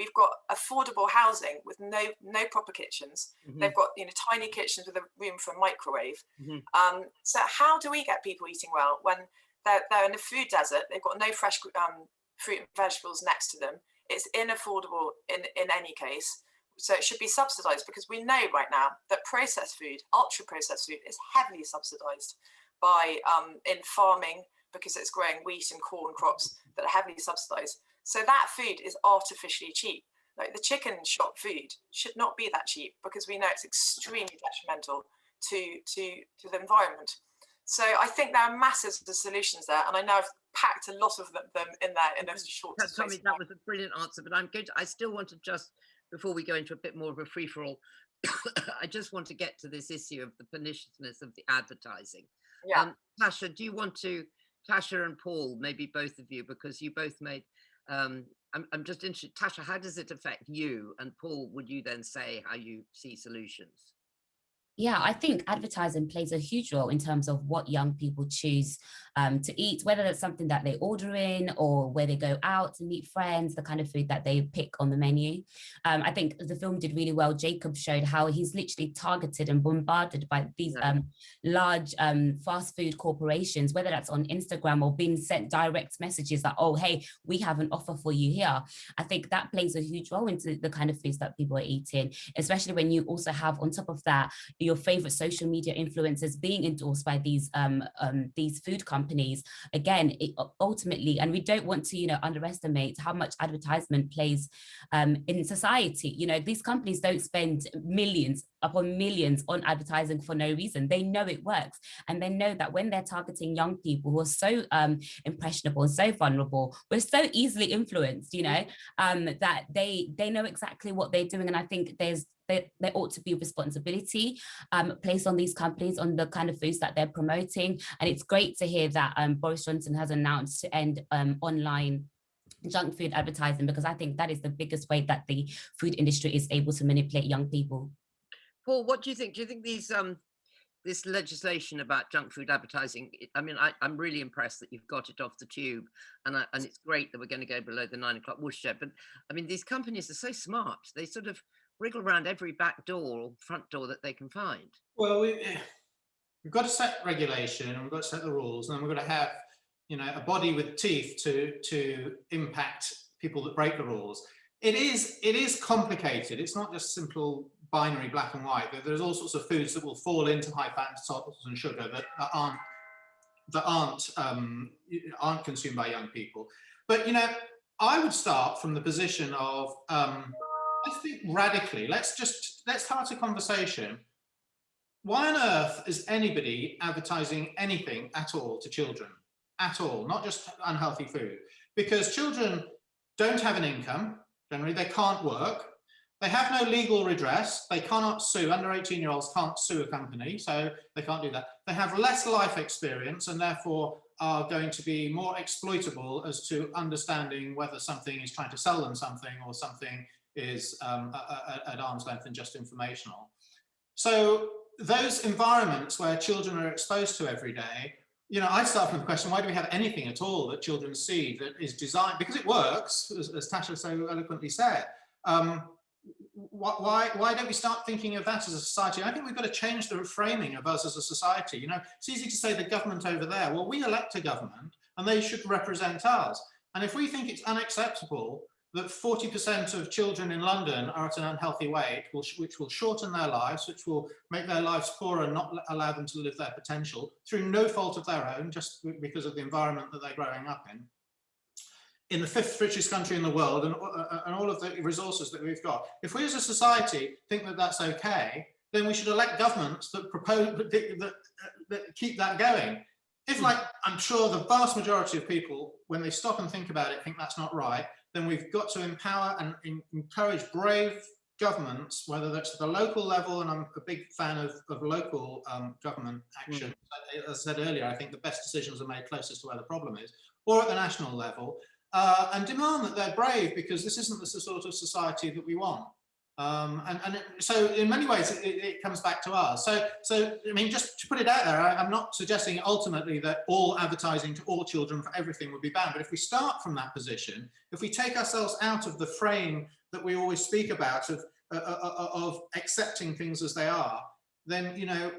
We've got affordable housing with no no proper kitchens. Mhm. They've got you know tiny kitchens with a room for a microwave. Mhm. Um, so how do we get people eating well when they're, they're in a food desert? They've got no fresh um, fruit and vegetables next to them. It's inaffordable in in any case. So it should be subsidized because we know right now that processed food, ultra processed food, is heavily subsidized by um, in farming because it's growing wheat and corn crops that are heavily subsidized. So that food is artificially cheap. Like the chicken shop food should not be that cheap because we know it's extremely detrimental to to to the environment. So I think there are masses of solutions there, and I know I've packed a lot of them, them in there in a short That, space. Tommi, that was a brilliant answer, but I'm going to, I still want to just, before we go into a bit more of a free for all, I just want to get to this issue of the perniciousness of the advertising. Yeah. Um, Tasha, do you want to, Tasha and Paul, maybe both of you, because you both made, um, I'm, I'm just interested, Tasha, how does it affect you? And Paul, would you then say how you see solutions? Yeah, I think advertising plays a huge role in terms of what young people choose um, to eat, whether that's something that they order in or where they go out to meet friends, the kind of food that they pick on the menu. Um, I think the film did really well. Jacob showed how he's literally targeted and bombarded by these um, large um, fast food corporations, whether that's on Instagram or being sent direct messages that, oh, hey, we have an offer for you here. I think that plays a huge role into the kind of foods that people are eating, especially when you also have on top of that, your favorite social media influencers being endorsed by these um, um, these food companies. Again, it, ultimately, and we don't want to, you know, underestimate how much advertisement plays um, in society. You know, these companies don't spend millions upon millions on advertising for no reason. They know it works, and they know that when they're targeting young people who are so um, impressionable and so vulnerable, we're so easily influenced. You know, um, that they they know exactly what they're doing, and I think there's there, there ought to be responsibility um, placed on these companies on the kind of foods that they're promoting. And it's great to hear that um, Boris Johnson has announced to end um, online junk food advertising because I think that is the biggest way that the food industry is able to manipulate young people. Paul, what do you think? Do you think these um this legislation about junk food advertising? I mean, I, I'm really impressed that you've got it off the tube, and I, and it's great that we're going to go below the nine o'clock watershed. But I mean, these companies are so smart; they sort of wriggle around every back door or front door that they can find. Well, we, we've got to set regulation and we've got to set the rules, and we've got to have, you know, a body with teeth to to impact people that break the rules. It is it is complicated. It's not just simple binary black and white. There's all sorts of foods that will fall into high fat, salt and sugar that aren't that aren't um, aren't consumed by young people. But you know, I would start from the position of um, let's think radically. Let's just let's start a conversation why on earth is anybody advertising anything at all to children? At all, not just unhealthy food. Because children don't have an income, generally, they can't work, they have no legal redress, they cannot sue, under 18 year olds can't sue a company, so they can't do that. They have less life experience and therefore are going to be more exploitable as to understanding whether something is trying to sell them something or something is um, at arm's length and just informational. So those environments where children are exposed to every day, you know, I start from the question, why do we have anything at all that children see that is designed, because it works, as, as Tasha so eloquently said, um, why, why don't we start thinking of that as a society? I think we've got to change the framing of us as a society. You know, it's easy to say the government over there. Well, we elect a government and they should represent us. And if we think it's unacceptable that 40% of children in London are at an unhealthy weight, which, will shorten their lives, which will make their lives poorer and not allow them to live their potential through no fault of their own, just because of the environment that they're growing up in. In the fifth richest country in the world and, uh, and all of the resources that we've got. If we as a society think that that's okay, then we should elect governments that propose that, that keep that going. If like, I'm sure the vast majority of people, when they stop and think about it, think that's not right, then we've got to empower and encourage brave governments, whether that's at the local level, and I'm a big fan of, of local um, government action. As I said earlier, I think the best decisions are made closest to where the problem is, or at the national level, uh, and demand that they're brave because this isn't the sort of society that we want. Um, and, and so in many ways, it, it, comes back to us. So, so I mean, just to put it out there, I, I'm not suggesting ultimately that all advertising to all children for everything would be banned. But if we start from that position, if we take ourselves out of the frame that we always speak about of, uh, uh, uh of accepting things as they are, then, you know,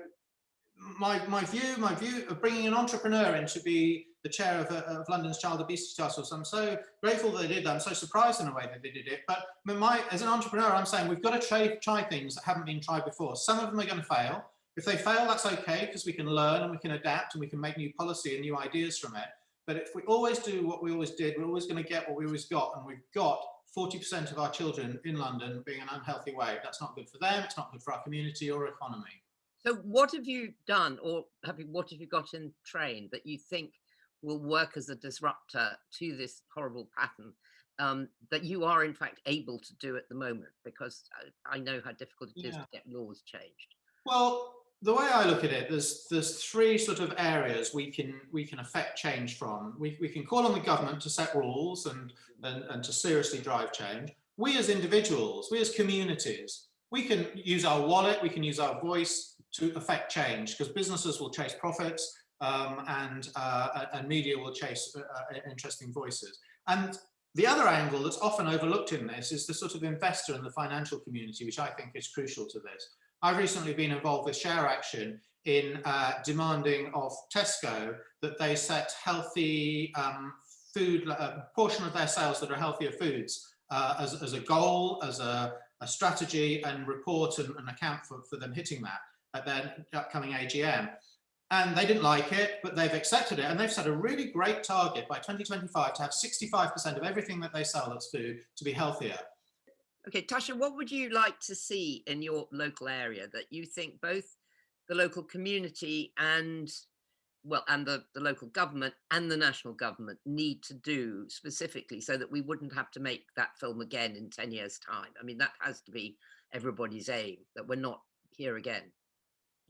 my, my view, my view of bringing an entrepreneur in to be the chair of, uh, of, London's Child Obesity Task Force. I'm so grateful that they did that. I'm so surprised in a way that they did it. But my, as an entrepreneur, I'm saying we've got to try, try things that haven't been tried before. Some of them are going to fail. If they fail, that's okay because we can learn and we can adapt and we can make new policy and new ideas from it. But if we always do what we always did, we're always going to get what we always got. And we've got 40% of our children in London being an unhealthy way. That's not good for them. It's not good for our community or economy. So what have you done or have you, what have you got in train that you think will work as a disruptor to this horrible pattern um, that you are in fact able to do at the moment? Because I, I know how difficult it yeah. is to get laws changed. Well, the way I look at it, there's there's three sort of areas we can we can affect change from. We, we can call on the government to set rules and, and, and to seriously drive change. We as individuals, we as communities, we can use our wallet, we can use our voice to affect change because businesses will chase profits um, and, uh, and media will chase uh, uh, interesting voices. And the other angle that's often overlooked in this is the sort of investor and the financial community, which I think is crucial to this. I've recently been involved with Share Action in uh, demanding of Tesco that they set healthy um, food, a uh, portion of their sales that are healthier foods uh, as, as a goal, as a, a strategy and report and, and account for, for them hitting that at their upcoming AGM. And they didn't like it, but they've accepted it. And they've set a really great target by 2025 to have 65% of everything that they sell that's food to be healthier. Okay, Tasha, what would you like to see in your local area that you think both the local community and well, and the, the local government and the national government need to do specifically so that we wouldn't have to make that film again in 10 years time? I mean, that has to be everybody's aim, that we're not here again.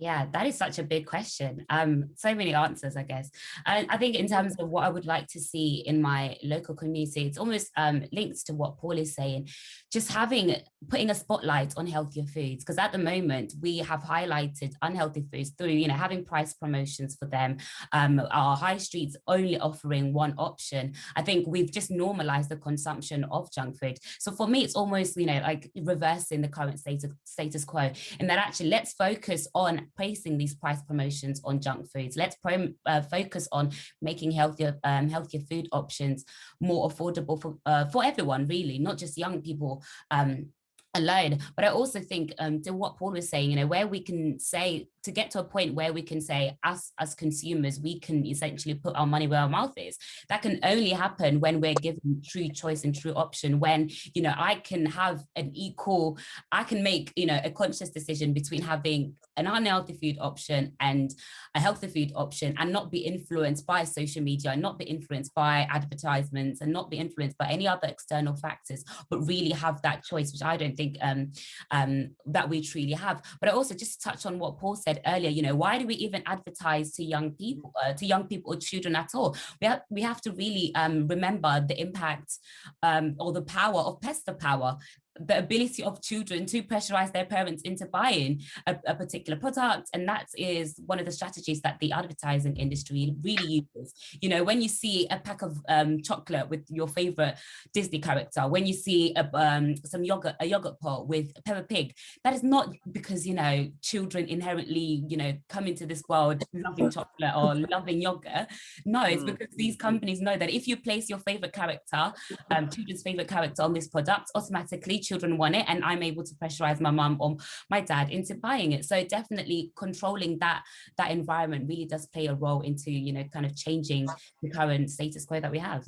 Yeah, that is such a big question. Um, so many answers, I guess. And I think in terms of what I would like to see in my local community, it's almost um, linked to what Paul is saying, just having, putting a spotlight on healthier foods. Because at the moment, we have highlighted unhealthy foods through, you know, having price promotions for them, um, our high streets only offering one option. I think we've just normalized the consumption of junk food. So for me, it's almost, you know, like reversing the current status, status quo. And that actually let's focus on placing these price promotions on junk foods. Let's uh, focus on making healthier um, healthier food options more affordable for uh, for everyone, really, not just young people. Um, alone. But i also think um to what paul was saying you know where we can say to get to a point where we can say us as consumers we can essentially put our money where our mouth is. That can only happen when we're given true choice and true option when you know i can have an equal i can make you know a conscious decision between having an unhealthy food option and a healthy food option and not be influenced by social media and not be influenced by advertisements and not be influenced by any other external factors but really have that choice which i don't think um, um, that we truly have but i also just touch on what paul said said earlier, you know, why do we even advertise to young people, uh, to young people or children at all? We have, we have to really um, remember the impact um, or the power of pester power the ability of children to pressurize their parents into buying a, a, particular product. And that is one of the strategies that the advertising industry really uses. You know when you see a pack of um, chocolate with your favorite disney character when you see a, um, some yogurt a yogurt pot with peppa pig that is not because you know children inherently you know come into this world loving chocolate or loving yogurt. No it's mm. because these companies know that if you place your favorite character um, children's favorite character on this product automatically children want it and I'm able to pressurize my mum or my dad into buying it. So definitely controlling that that environment really does play a role into, you know, kind of changing the current status quo that we have.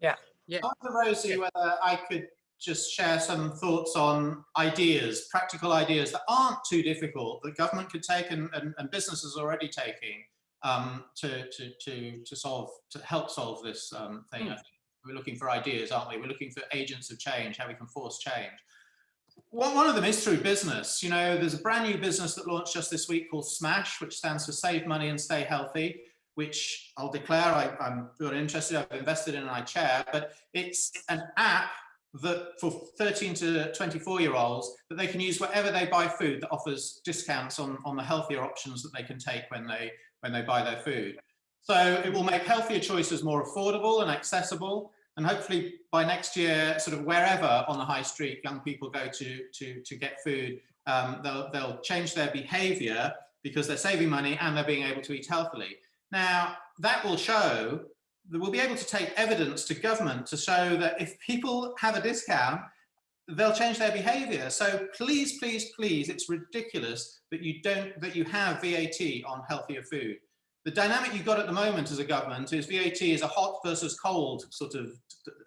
Yeah. Yeah. Dr. Rosie, whether I could just share some thoughts on ideas, practical ideas that aren't too difficult that government could take and, and, and businesses are already taking um, to, to, to, to solve, to help solve this um, thing. Mm. We're looking for ideas, aren't we? We're looking for agents of change, how we can force change. One of them is through business. You know, there's a brand new business that launched just this week called Smash, which stands for Save Money and Stay Healthy, which I'll declare I, I'm really interested, I've invested in and I chair, but it's an app that for 13 to 24 year olds that they can use wherever they buy food that offers discounts on, on the healthier options that they can take when they when they buy their food. So it will make healthier choices more affordable and accessible. And hopefully by next year, sort of wherever on the high street young people go to to, to get food, um, they'll, they'll change their behavior because they're saving money and they're being able to eat healthily. Now, that will show that we'll be able to take evidence to government to show that if people have a discount, they'll change their behavior. So please, please, please, it's ridiculous that you don't, that you have VAT on healthier food. The dynamic you've got at the moment as a government is VAT is a hot versus cold sort of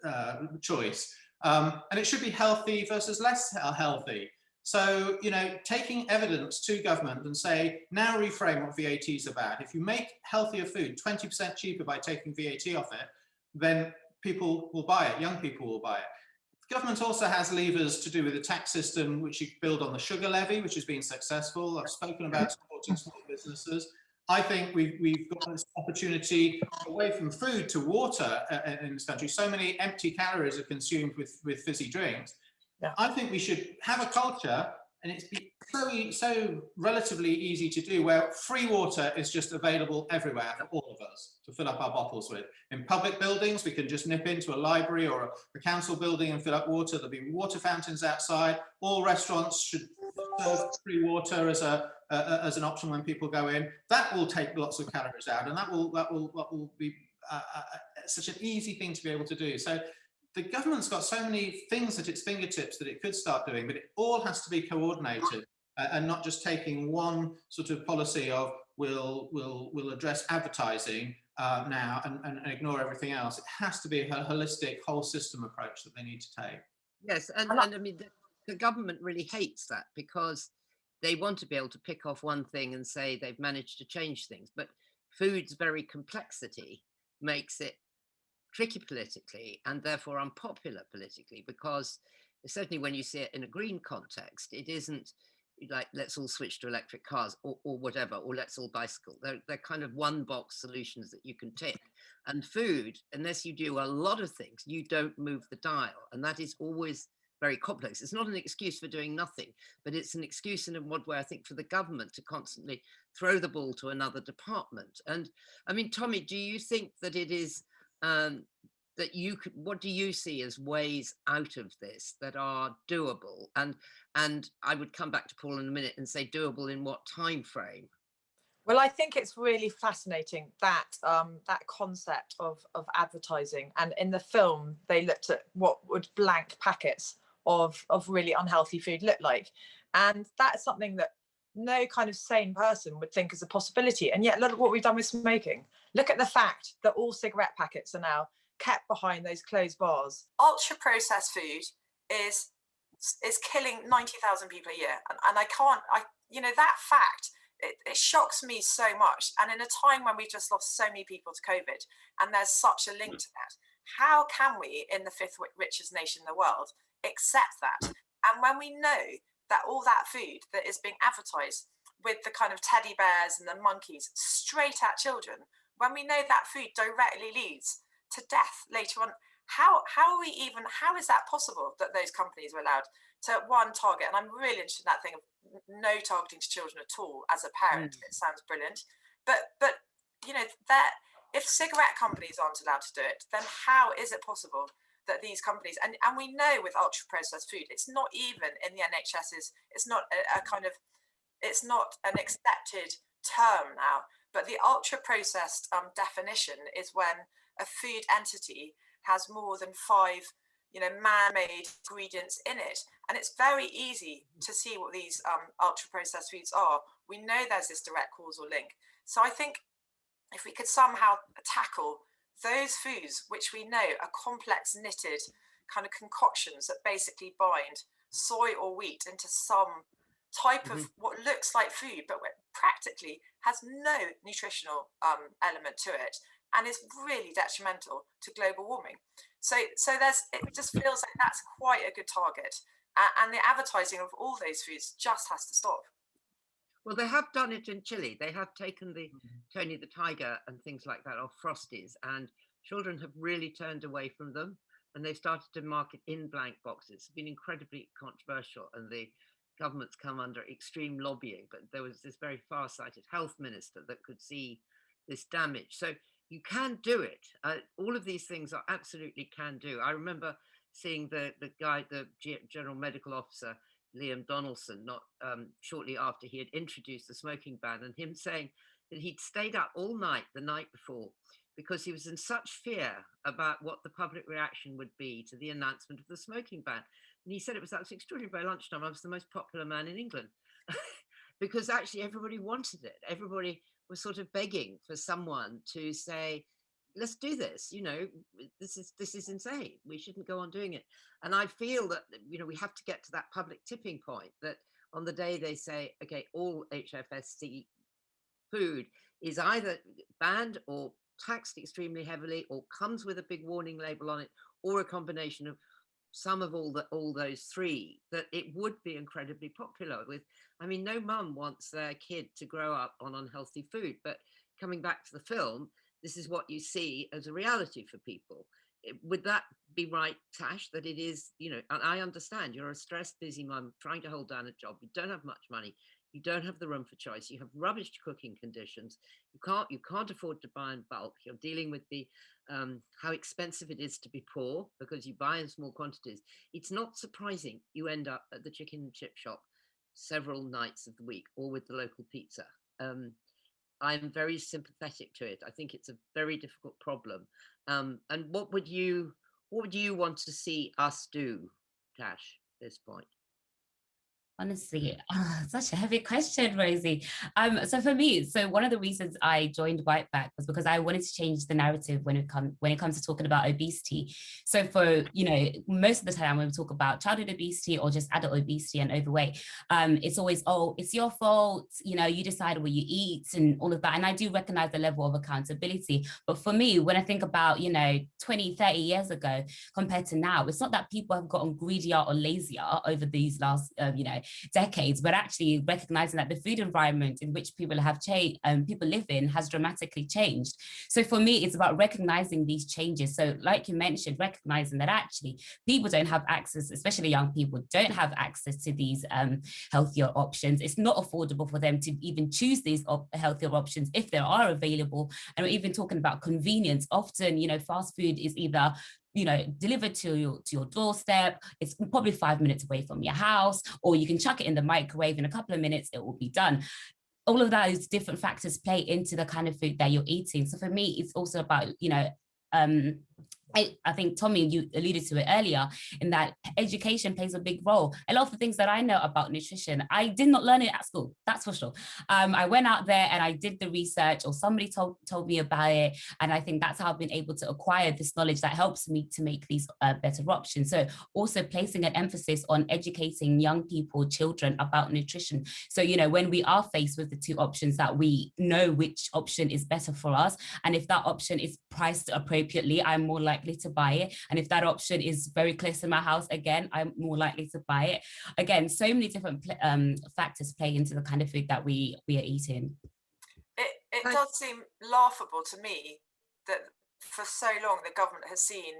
uh, choice. Um, and it should be healthy versus less healthy. So, you know, taking evidence to government and say, now reframe what VAT is about. If you make healthier food 20% cheaper by taking VAT off it, then people will buy it, young people will buy it. Government also has levers to do with the tax system, which you build on the sugar levy, which has been successful. I've spoken about supporting small businesses. I think we've, we've got this opportunity away from food to water uh, in this country. So many empty calories are consumed with, with fizzy drinks yeah. I think we should have a culture and it's so, so relatively easy to do where free water is just available everywhere for all of us to fill up our bottles with. In public buildings, we can just nip into a library or a, a council building and fill up water. There'll be water fountains outside. All restaurants should serve free water as a, as an option when people go in. That will take lots of calories out, and that will that will that will be uh, uh, such an easy thing to be able to do. So the government's got so many things at its fingertips that it could start doing, but it all has to be coordinated uh, and not just taking one sort of policy of we'll, we'll, we'll address advertising uh, now and, and, ignore everything else. It has to be a holistic whole system approach that they need to take. Yes, and, and I mean, the, government really hates that because they want to be able to pick off one thing and say they've managed to change things, but food's very complexity makes it tricky politically and therefore unpopular politically because certainly when you see it in a green context, it isn't like let's all switch to electric cars or, or whatever, or let's all bicycle. They're, they're kind of one box solutions that you can tick. And food, unless you do a lot of things, you don't move the dial. And that is always very complex. It's not an excuse for doing nothing, but it's an excuse in a way, I think, for the government to constantly throw the ball to another department. And I mean, Tommi, do you think that it is um, that you could what do you see as ways out of this that are doable and and i would come back to paul in a minute and say doable in what time frame well i think it's really fascinating that um that concept of of advertising and in the film they looked at what would blank packets of of really unhealthy food look like and that's something that no kind of sane person would think is a possibility. And yet, look at what we've done with smoking. Look at the fact that all cigarette packets are now kept behind those closed bars. Ultra processed food is is killing 90,000 people a year. And, and I can't, I, you know, that fact, it, it, shocks me so much. And in a time when we've just lost so many people to COVID, and there's such a link hmm. to that, how can we, in the fifth richest nation in the world, accept that? And when we know that all that food that is being advertised with the kind of teddy bears and the monkeys straight at children, when we know that food directly leads to death later on, how how are we even how is that possible that those companies were allowed to one target? And I'm really interested in that thing of no targeting to children at all as a parent. Mm. It sounds brilliant, but but you know that if cigarette companies aren't allowed to do it, then how is it possible that these companies and and we know with ultra processed food it's not even in the nhs's it's not a, a kind of it's not an accepted term now but the ultra processed um, definition is when a food entity has more than five you know man-made ingredients in it. And it's very easy to see what these um, ultra processed foods are. We know there's this direct causal link. So i think if we could somehow tackle those foods which we know are complex knitted kind of concoctions that basically bind soy or wheat into some type mm-hmm. of what looks like food but practically has no nutritional um, element to it and is really detrimental to global warming so so there's it just feels like that's quite a good target and the advertising of all those foods just has to stop. Well, they have done it in Chile. They have taken the Tony the Tiger and things like that off Frosties, and children have really turned away from them. And they started to market in blank boxes. It's been incredibly controversial, and the government's come under extreme lobbying. But there was this very far-sighted health minister that could see this damage. So you can do it. Uh, all of these things are absolutely can do. I remember seeing the the guy, the general medical officer, Liam Donaldson, not um, shortly after he had introduced the smoking ban, and him saying that he'd stayed up all night the night before because he was in such fear about what the public reaction would be to the announcement of the smoking ban. And he said it was actually extraordinary by lunchtime. I was the most popular man in England because actually everybody wanted it. Everybody was sort of begging for someone to say, let's do this you know this is this is insane we shouldn't go on doing it. And i feel that you know we have to get to that public tipping point that on the day they say okay all HFSS food is either banned or taxed extremely heavily or comes with a big warning label on it or a combination of some of all the all those three that it would be incredibly popular with i mean no mum wants their kid to grow up on unhealthy food but coming back to the film this is what you see as a reality for people. Would that be right, Tash, that it is, you know, and I understand you're a stressed, busy mum trying to hold down a job. You don't have much money. You don't have the room for choice. You have rubbish cooking conditions. You can't, you can't afford to buy in bulk. You're dealing with the, um, how expensive it is to be poor because you buy in small quantities. It's not surprising you end up at the chicken and chip shop several nights of the week or with the local pizza. Um, I'm very sympathetic to it. I think it's a very difficult problem. Um, and what would you what would you want to see us do, Tash, at this point? Honestly, oh, such a heavy question, Rosie. Um, so for me, so one of the reasons I joined Bite Back was because I wanted to change the narrative when it comes when it comes to talking about obesity. So for you know, most of the time when we talk about childhood obesity or just adult obesity and overweight, um, it's always oh, it's your fault. You know, you decide what you eat and all of that. And I do recognize the level of accountability. But for me, when I think about you know 20, 30 years ago compared to now, it's not that people have gotten greedier or lazier over these last um, you know decades, but actually recognizing that the food environment in which people have changed, um, people live in has dramatically changed. So for me, it's about recognizing these changes. So like you mentioned, recognizing that actually people don't have access, especially young people don't have access to these um, healthier options. It's not affordable for them to even choose these op healthier options if they are available. And we're even talking about convenience. Often, you know, fast food is either you know, delivered to your, to your doorstep. It's probably five minutes away from your house, or you can chuck it in the microwave in a couple of minutes, it will be done all of those different factors play into the kind of food that you're eating. So for me, it's also about, you know, um, I, I, think Tommi, you alluded to it earlier, in that education plays a big role. A lot of the things that I know about nutrition, I did not learn it at school, that's for sure. Um, I went out there and I did the research or somebody told, told me about it. And I think that's how I've been able to acquire this knowledge that helps me to make these uh, better options. So also placing an emphasis on educating young people, children about nutrition. So, you know, when we are faced with the two options that we know which option is better for us. And if that option is priced appropriately, I'm more likely likely to buy it. And if that option is very close to my house, again, I'm more likely to buy it. Again, so many different um, factors play into the kind of food that we, we are eating. It, it does seem laughable to me that for so long the government has seen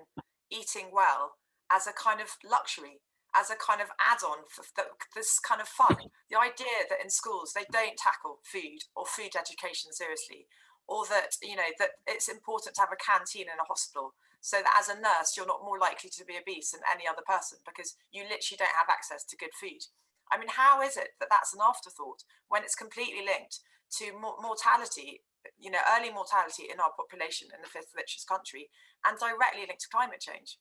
eating well as a kind of luxury as a kind of add-on for this kind of fun. The idea that in schools they don't tackle food or food education seriously, or that you know that it's important to have a canteen in a hospital so that as a nurse you're not more likely to be obese than any other person because you literally don't have access to good food. I mean how is it that that's an afterthought when it's completely linked to mortality you know early mortality in our population in the fifth richest country and directly linked to climate change?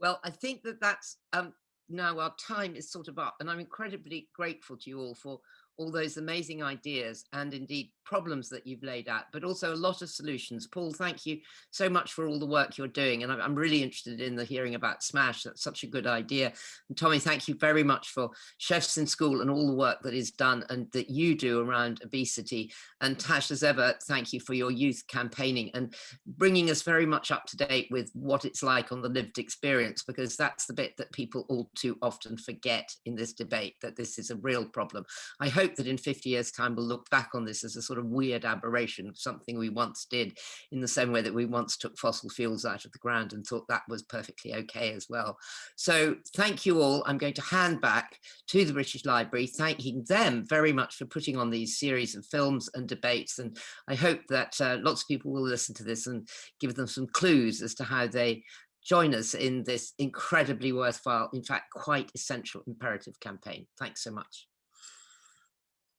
Well i think that that's um now our time is sort of up and i'm incredibly grateful to you all for all those amazing ideas and indeed problems that you've laid out, but also a lot of solutions. Paul, thank you so much for all the work you're doing. And I'm really interested in the hearing about SMASH. That's such a good idea. And Tommi, thank you very much for Chefs in School and all the work that is done and that you do around obesity. And Tash, as ever, thank you for your youth campaigning and bringing us very much up to date with what it's like on the lived experience, because that's the bit that people all too often forget in this debate, that this is a real problem. I hope that in 50 years time, we'll look back on this as a sort of weird aberration of something we once did in the same way that we once took fossil fuels out of the ground and thought that was perfectly okay as well. So thank you all. I'm going to hand back to the British Library, thanking them very much for putting on these series of films and debates. And I hope that uh, lots of people will listen to this and give them some clues as to how they join us in this incredibly worthwhile, in fact, quite essential imperative campaign. Thanks so much.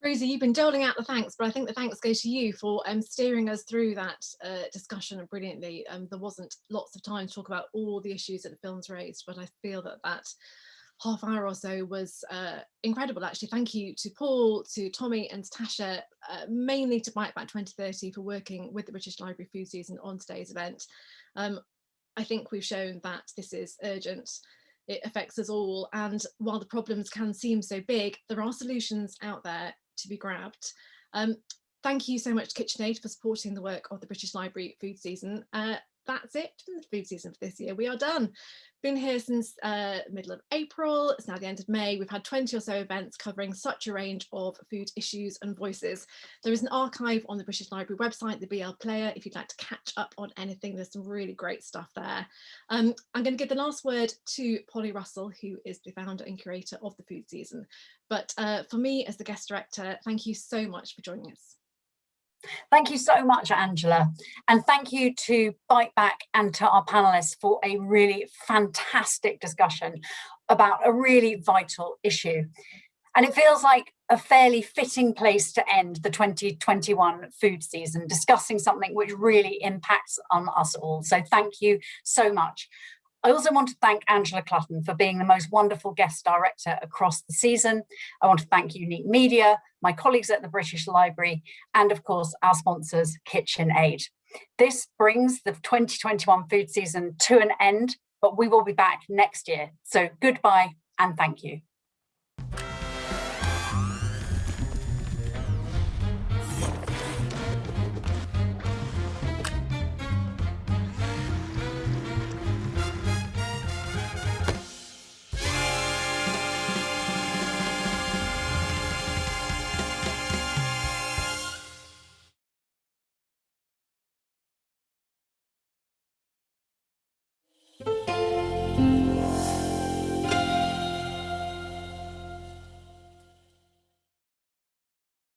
Rosie, you've been doling out the thanks, but I think the thanks go to you for um, steering us through that uh, discussion brilliantly. Um, there wasn't lots of time to talk about all the issues that the films raised, but I feel that that half hour or so was uh, incredible actually. Thank you to Paul, to Tommi and Tasha, uh, mainly to Bite Back 2030 for working with the British Library Food Season on today's event. Um, I think we've shown that this is urgent it affects us all and while the problems can seem so big there are solutions out there to be grabbed. Um, thank you so much KitchenAid for supporting the work of the British Library food season. Uh, that's it for the food season for this year. We are done. Been here since uh, middle of April. It's now the end of May. We've had 20 or so events covering such a range of food issues and voices. There is an archive on the British Library website, the BL Player, if you'd like to catch up on anything. There's some really great stuff there. Um, I'm going to give the last word to Polly Russell, who is the founder and curator of the food season. But uh, for me as the guest director, thank you so much for joining us. Thank you so much, Angela. And thank you to Bite Back and to our panelists for a really fantastic discussion about a really vital issue. And it feels like a fairly fitting place to end the 2021 food season, discussing something which really impacts on us all. So thank you so much. I also want to thank Angela Clutton for being the most wonderful guest director across the season. I want to thank Unique Media, my colleagues at the British Library, and of course our sponsors, KitchenAid. This brings the 2021 food season to an end, but we will be back next year. So goodbye and thank you.